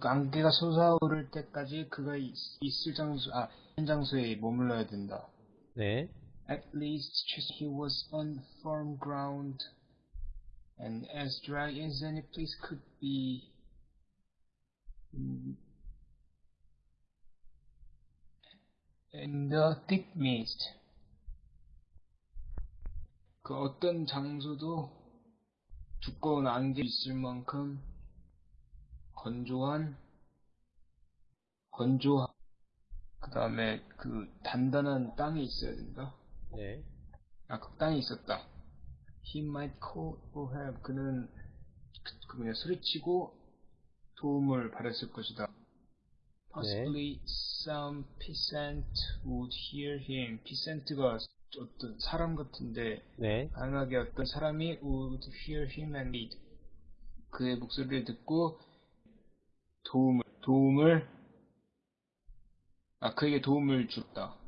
그 안개가 솟아오를 때까지 그가 있, 있을 장소, 아, 있는 장소에 머물러야 된다. 네. At least he was on firm ground, and as dry as any place could be. Mm. In the thick mist. 그 어떤 장소도 두꺼운 안개 있을 만큼 건조한, 건조한, 그 다음에 그 단단한 땅이 있어야 된다. 네. 아, 그 땅이 있었다. He might call for help. 그는 그, 그 뭐냐 소리치고 도움을 바랬을 것이다. Possibly some peasant would hear him. peasant가 어떤 사람 같은데 네. 가능하게 어떤 사람이 would hear him and lead. 그의 목소리를 듣고 도움을 도움을 아 그에게 도움을 줬다.